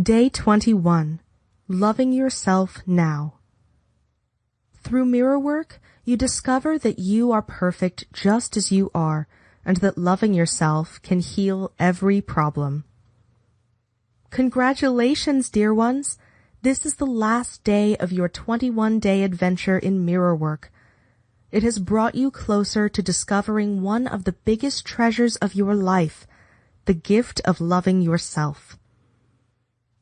Day 21. Loving Yourself Now. Through mirror work, you discover that you are perfect just as you are and that loving yourself can heal every problem. Congratulations, dear ones! This is the last day of your 21 day adventure in mirror work. It has brought you closer to discovering one of the biggest treasures of your life, the gift of loving yourself.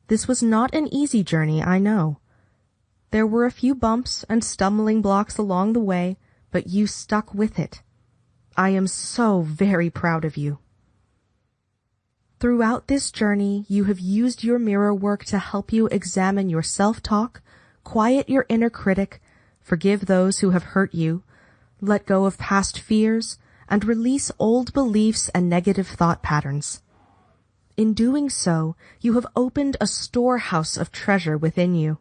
This was not an easy journey, I know. There were a few bumps and stumbling blocks along the way, but you stuck with it. I am so very proud of you. Throughout this journey, you have used your mirror work to help you examine your self-talk, quiet your inner critic, forgive those who have hurt you, let go of past fears, and release old beliefs and negative thought patterns. In doing so, you have opened a storehouse of treasure within you.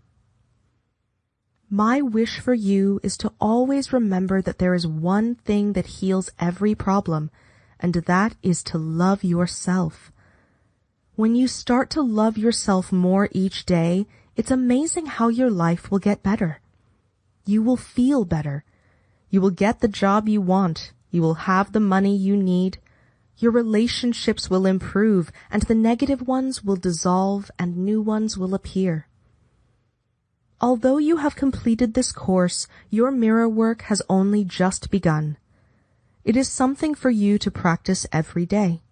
My wish for you is to always remember that there is one thing that heals every problem, and that is to love yourself. When you start to love yourself more each day, it's amazing how your life will get better. You will feel better. You will get the job you want. You will have the money you need. Your relationships will improve and the negative ones will dissolve and new ones will appear. Although you have completed this course, your mirror work has only just begun. It is something for you to practice every day.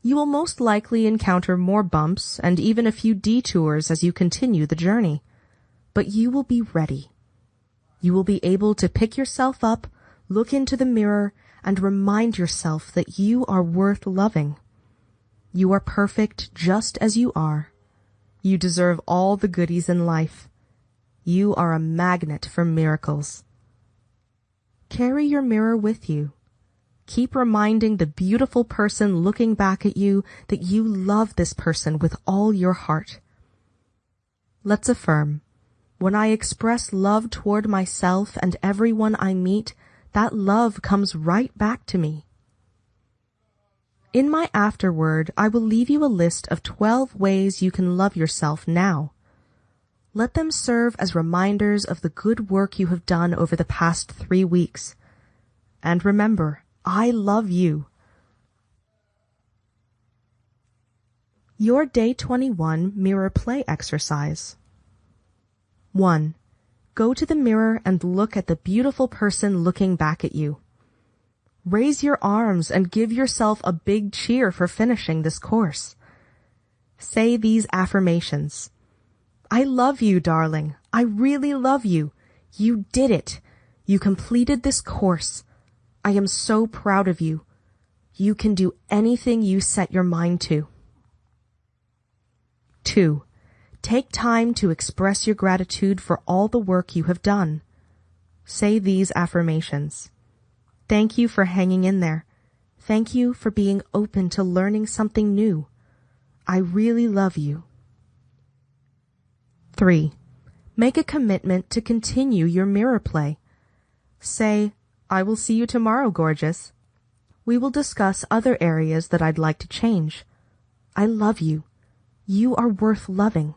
You will most likely encounter more bumps and even a few detours as you continue the journey. But you will be ready. You will be able to pick yourself up, look into the mirror, and remind yourself that you are worth loving. You are perfect just as you are. You deserve all the goodies in life. You are a magnet for miracles. Carry your mirror with you. Keep reminding the beautiful person looking back at you that you love this person with all your heart. Let's affirm, when I express love toward myself and everyone I meet, that love comes right back to me. In my afterword, I will leave you a list of 12 ways you can love yourself now. Let them serve as reminders of the good work you have done over the past three weeks. And remember, I love you. Your Day 21 Mirror Play Exercise 1. Go to the mirror and look at the beautiful person looking back at you. Raise your arms and give yourself a big cheer for finishing this course. Say these affirmations. I love you, darling. I really love you. You did it. You completed this course. I am so proud of you. You can do anything you set your mind to. 2. Take time to express your gratitude for all the work you have done. Say these affirmations. Thank you for hanging in there. Thank you for being open to learning something new. I really love you. 3. Make a commitment to continue your mirror play. Say, I will see you tomorrow, gorgeous. We will discuss other areas that I'd like to change. I love you. You are worth loving.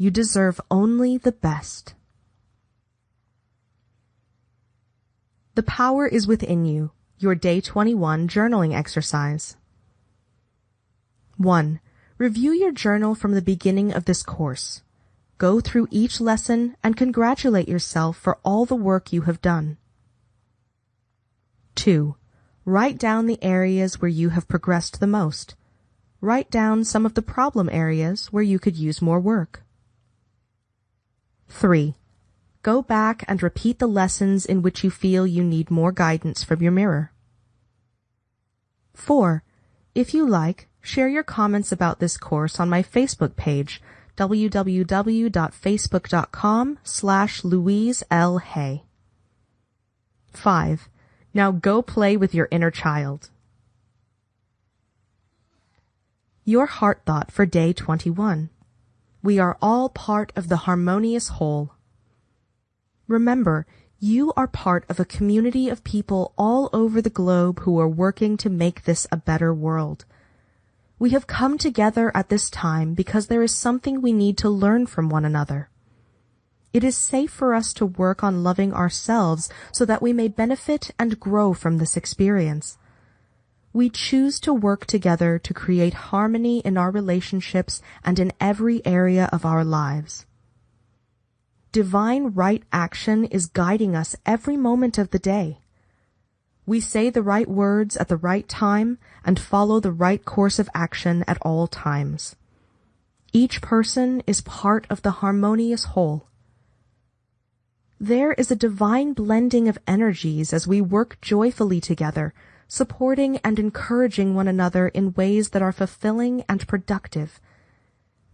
You deserve only the best. The power is within you. Your day 21 journaling exercise. 1. Review your journal from the beginning of this course. Go through each lesson and congratulate yourself for all the work you have done. 2. Write down the areas where you have progressed the most. Write down some of the problem areas where you could use more work. 3. Go back and repeat the lessons in which you feel you need more guidance from your mirror. 4. If you like, share your comments about this course on my Facebook page www.facebook.com slash Louise L. Hay. 5. Now go play with your inner child. Your heart thought for day 21. We are all part of the harmonious whole. Remember, you are part of a community of people all over the globe who are working to make this a better world. We have come together at this time because there is something we need to learn from one another. It is safe for us to work on loving ourselves so that we may benefit and grow from this experience. We choose to work together to create harmony in our relationships and in every area of our lives. Divine right action is guiding us every moment of the day. We say the right words at the right time and follow the right course of action at all times. Each person is part of the harmonious whole. There is a divine blending of energies as we work joyfully together supporting and encouraging one another in ways that are fulfilling and productive.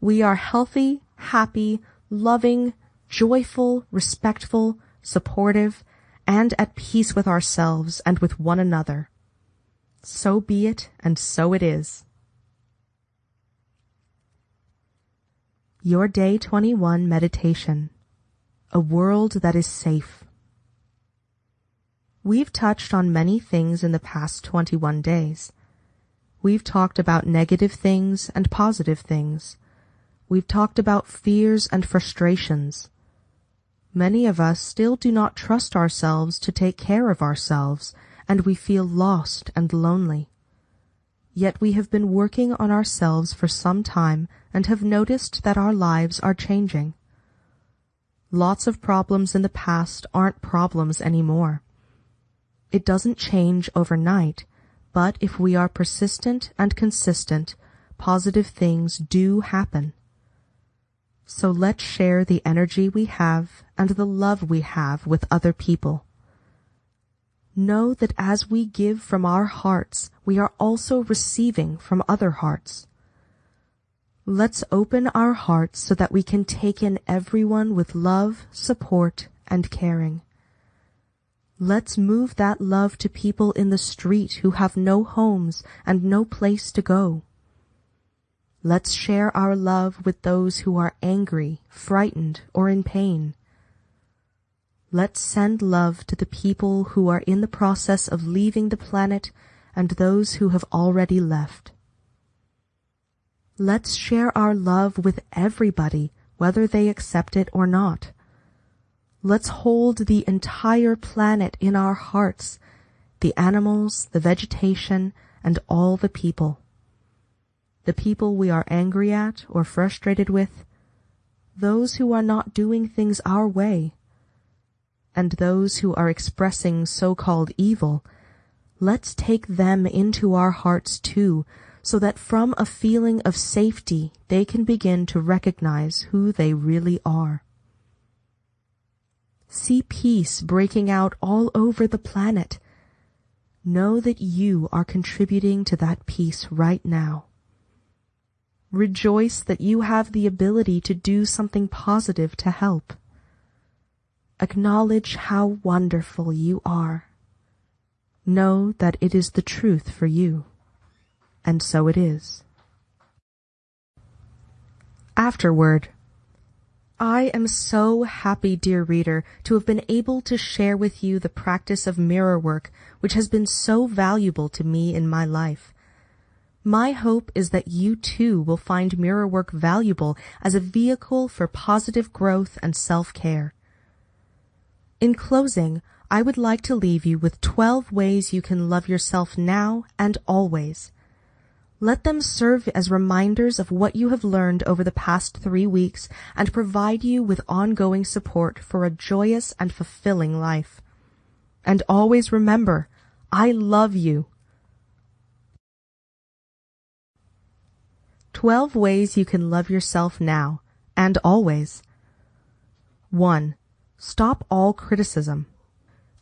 We are healthy, happy, loving, joyful, respectful, supportive, and at peace with ourselves and with one another. So be it, and so it is. Your Day 21 Meditation A World That Is Safe We've touched on many things in the past 21 days. We've talked about negative things and positive things. We've talked about fears and frustrations. Many of us still do not trust ourselves to take care of ourselves, and we feel lost and lonely. Yet we have been working on ourselves for some time and have noticed that our lives are changing. Lots of problems in the past aren't problems anymore. It doesn't change overnight, but if we are persistent and consistent, positive things do happen. So let's share the energy we have and the love we have with other people. Know that as we give from our hearts, we are also receiving from other hearts. Let's open our hearts so that we can take in everyone with love, support, and caring. Let's move that love to people in the street who have no homes and no place to go. Let's share our love with those who are angry, frightened, or in pain. Let's send love to the people who are in the process of leaving the planet and those who have already left. Let's share our love with everybody, whether they accept it or not. Let's hold the entire planet in our hearts, the animals, the vegetation, and all the people. The people we are angry at or frustrated with, those who are not doing things our way, and those who are expressing so-called evil, let's take them into our hearts too, so that from a feeling of safety they can begin to recognize who they really are. See peace breaking out all over the planet. Know that you are contributing to that peace right now. Rejoice that you have the ability to do something positive to help. Acknowledge how wonderful you are. Know that it is the truth for you. And so it is. Afterword, I am so happy, dear reader, to have been able to share with you the practice of mirror work, which has been so valuable to me in my life. My hope is that you too will find mirror work valuable as a vehicle for positive growth and self-care. In closing, I would like to leave you with 12 ways you can love yourself now and always. Let them serve as reminders of what you have learned over the past three weeks and provide you with ongoing support for a joyous and fulfilling life. And always remember, I love you. 12 ways you can love yourself now and always. 1. Stop all criticism.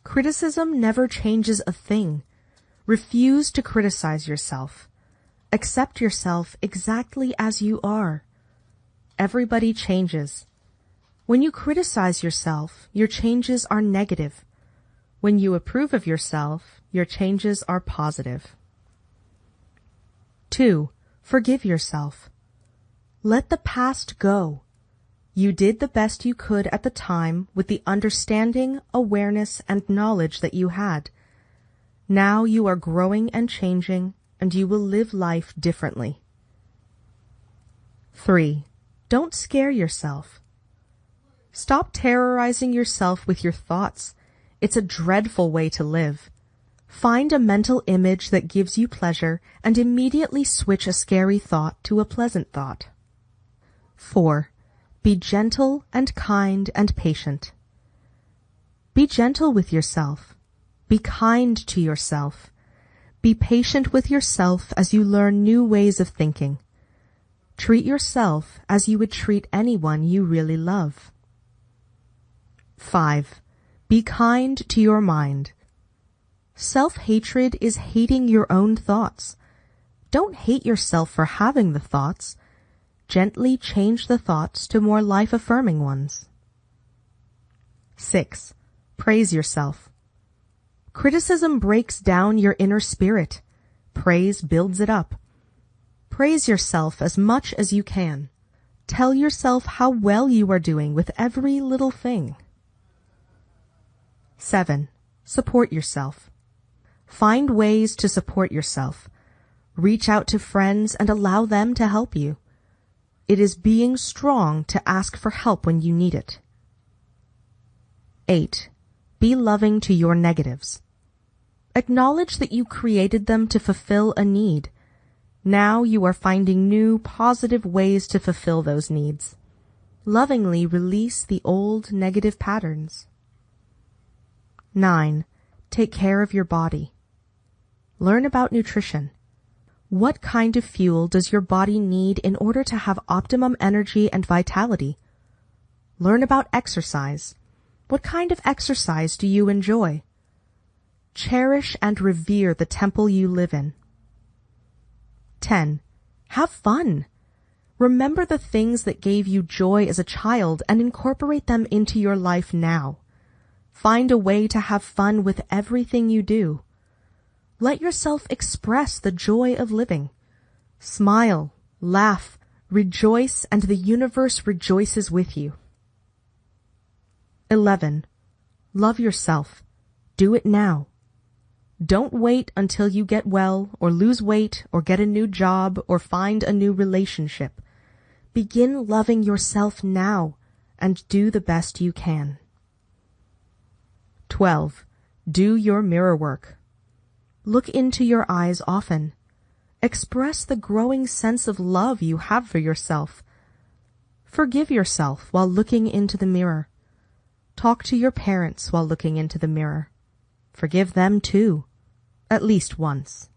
Criticism never changes a thing. Refuse to criticize yourself. Accept yourself exactly as you are. Everybody changes. When you criticize yourself, your changes are negative. When you approve of yourself, your changes are positive. 2. Forgive yourself. Let the past go. You did the best you could at the time with the understanding, awareness, and knowledge that you had. Now you are growing and changing and you will live life differently. 3. Don't scare yourself. Stop terrorizing yourself with your thoughts. It's a dreadful way to live. Find a mental image that gives you pleasure and immediately switch a scary thought to a pleasant thought. 4. Be gentle and kind and patient. Be gentle with yourself. Be kind to yourself. Be patient with yourself as you learn new ways of thinking. Treat yourself as you would treat anyone you really love. 5. Be kind to your mind. Self-hatred is hating your own thoughts. Don't hate yourself for having the thoughts. Gently change the thoughts to more life-affirming ones. 6. Praise yourself. Criticism breaks down your inner spirit. Praise builds it up. Praise yourself as much as you can. Tell yourself how well you are doing with every little thing. 7. Support yourself. Find ways to support yourself. Reach out to friends and allow them to help you. It is being strong to ask for help when you need it. 8. Be loving to your negatives. Acknowledge that you created them to fulfill a need. Now you are finding new, positive ways to fulfill those needs. Lovingly release the old negative patterns. 9. Take care of your body. Learn about nutrition. What kind of fuel does your body need in order to have optimum energy and vitality? Learn about exercise. What kind of exercise do you enjoy? Cherish and revere the temple you live in. 10. Have fun. Remember the things that gave you joy as a child and incorporate them into your life now. Find a way to have fun with everything you do. Let yourself express the joy of living. Smile, laugh, rejoice, and the universe rejoices with you. 11. Love yourself. Do it now. Don't wait until you get well or lose weight or get a new job or find a new relationship. Begin loving yourself now and do the best you can. 12. Do your mirror work. Look into your eyes often. Express the growing sense of love you have for yourself. Forgive yourself while looking into the mirror. Talk to your parents while looking into the mirror. Forgive them too, at least once.